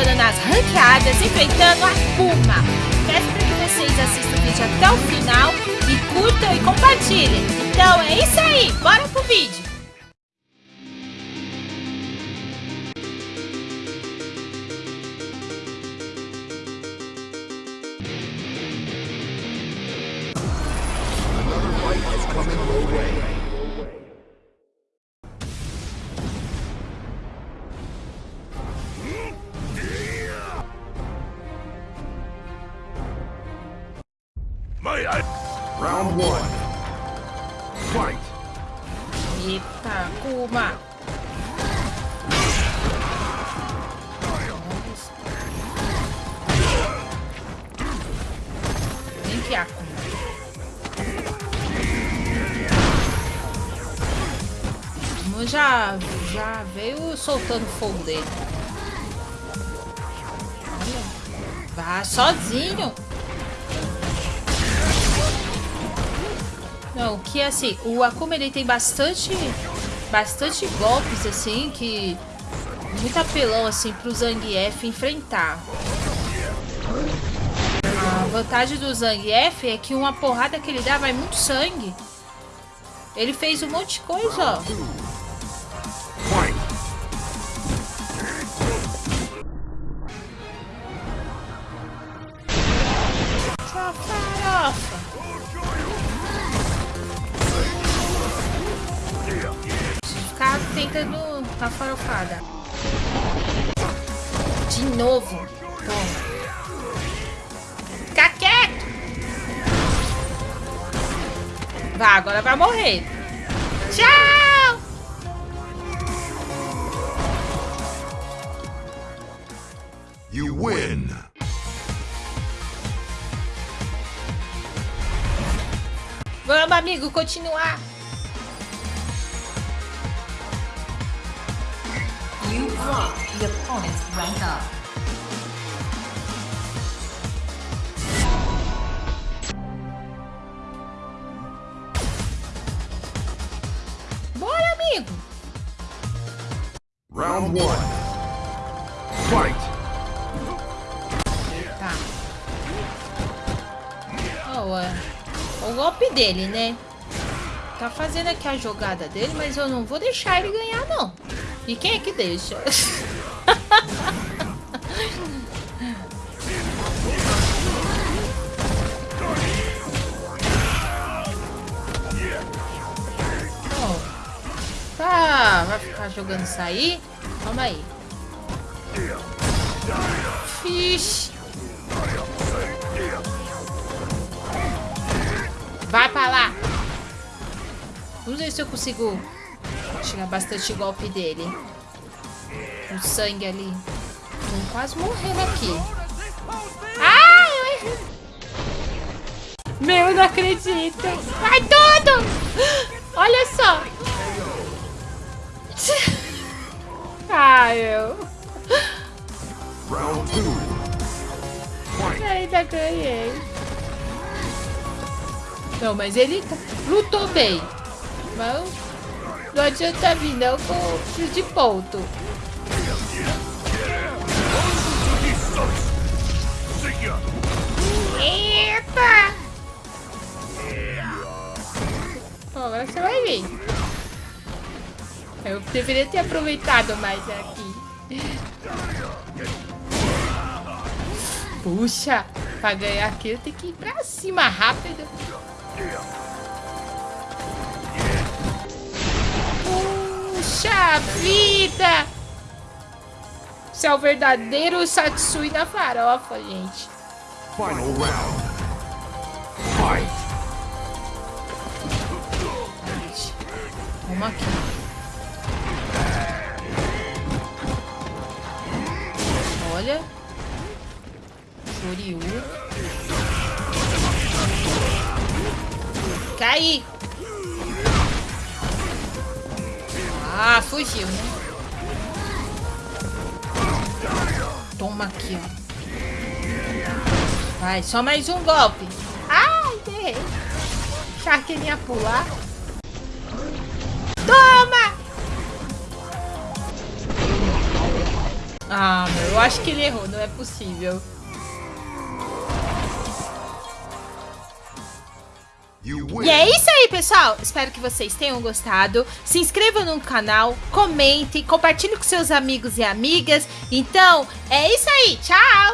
Ninjas enfrentando a Kuma. Peço para que vocês assistam o vídeo até o final e curtam e compartilhem. Então é isso aí, bora pro vídeo. Round one. Fight. Eita, Kuma. Vem que já, já veio soltando fogo dele. Vai sozinho. Não, que assim, o Akuma ele tem bastante bastante golpes assim que muito apelão assim pro Zangief enfrentar. A vantagem do Zangief é que uma porrada que ele dá vai muito sangue. Ele fez um monte de coisa, ó. Tentando a farofada. De novo. Toma. Fica quieto. Vai, agora vai morrer. Tchau. You win. Vamos, amigo, continuar. You block the opponent's rank up. Bora, amigo. Round one. Fight. Tá. É, o golpe dele, né? Tá fazendo aqui a jogada dele, mas eu não vou deixar ele ganhar, não. E quem é que deixa? Tá, vai ficar jogando isso aí? Calma aí. Fixe. Ver se eu consigo tirar bastante golpe dele. O sangue ali. Tô quase morrendo aqui. Ah, eu errei. Meu, eu não acredito. Vai tudo. Olha só. Ah, eu. Round two. Fight. Ainda ganhei. Não, mas ele lutou bem. Não adianta vir não com o fio de ponto. Eita! Ó, agora você vai vir. Eu deveria ter aproveitado mais aqui. Puxa, pra ganhar aqui eu tenho que ir pra cima rápido. Puxa vida! Isso é o verdadeiro Satsui da farofa, gente. Final round. Fight. Vamos aqui. Olha. Shoryu. Cai! Fugiu, né? Toma aqui, ó. Vai, só mais um golpe. Ai, errei. Ia pular. Toma! Ah, meu, eu acho que ele errou, não é possível. E é isso aí, pessoal. Espero que vocês tenham gostado. Se inscrevam no canal, comentem, compartilhem com seus amigos e amigas. Então, é isso aí. Tchau!